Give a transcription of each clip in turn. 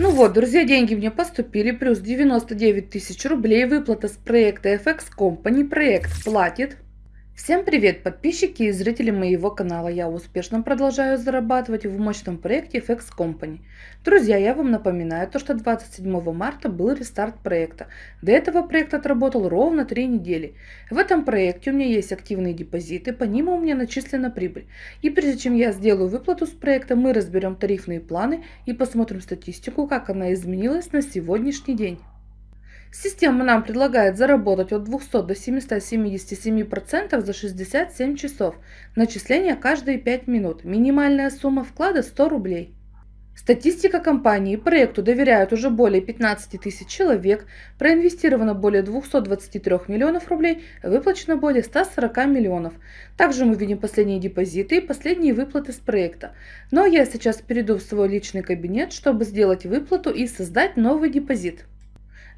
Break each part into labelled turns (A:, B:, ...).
A: Ну вот, друзья, деньги мне поступили, плюс 99 тысяч рублей, выплата с проекта FX Company, проект платит. Всем привет, подписчики и зрители моего канала. Я успешно продолжаю зарабатывать в мощном проекте FX Company. Друзья, я вам напоминаю, то, что 27 марта был рестарт проекта. До этого проект отработал ровно 3 недели. В этом проекте у меня есть активные депозиты, по ним у меня начислена прибыль. И прежде чем я сделаю выплату с проекта, мы разберем тарифные планы и посмотрим статистику, как она изменилась на сегодняшний день. Система нам предлагает заработать от 200 до 777% за 67 часов. Начисление каждые 5 минут. Минимальная сумма вклада 100 рублей. Статистика компании. Проекту доверяют уже более 15 тысяч человек, проинвестировано более 223 миллионов рублей, выплачено более 140 миллионов. Также мы видим последние депозиты и последние выплаты с проекта. Но я сейчас перейду в свой личный кабинет, чтобы сделать выплату и создать новый депозит.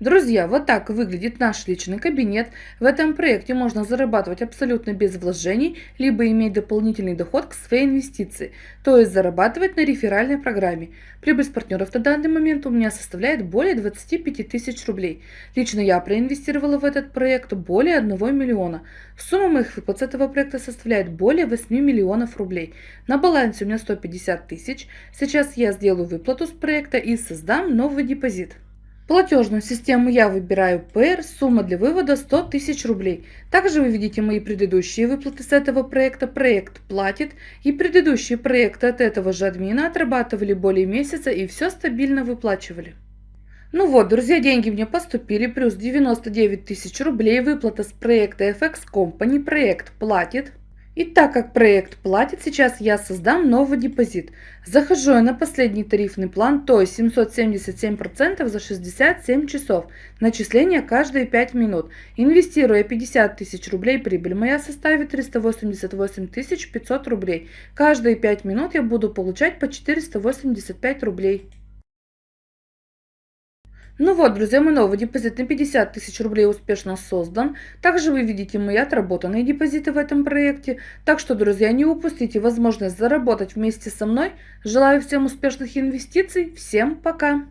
A: Друзья, вот так выглядит наш личный кабинет. В этом проекте можно зарабатывать абсолютно без вложений, либо иметь дополнительный доход к своей инвестиции, то есть зарабатывать на реферальной программе. Прибыль с партнеров на данный момент у меня составляет более 25 тысяч рублей. Лично я проинвестировала в этот проект более 1 миллиона. Сумма моих выплат с этого проекта составляет более 8 миллионов рублей. На балансе у меня 150 тысяч. Сейчас я сделаю выплату с проекта и создам новый депозит. Платежную систему я выбираю PR, сумма для вывода 100 тысяч рублей. Также вы видите мои предыдущие выплаты с этого проекта. Проект платит и предыдущие проекты от этого же админа отрабатывали более месяца и все стабильно выплачивали. Ну вот, друзья, деньги мне поступили, плюс 99 тысяч рублей, выплата с проекта FX Company, проект платит. И так как проект платит, сейчас я создам новый депозит. Захожу я на последний тарифный план, то есть 777% за 67 часов. Начисление каждые 5 минут. Инвестируя 50 тысяч рублей, прибыль моя составит 388 500 рублей. Каждые 5 минут я буду получать по 485 рублей. Ну вот, друзья, мой новый депозит на 50 тысяч рублей успешно создан. Также вы видите мои отработанные депозиты в этом проекте. Так что, друзья, не упустите возможность заработать вместе со мной. Желаю всем успешных инвестиций. Всем пока!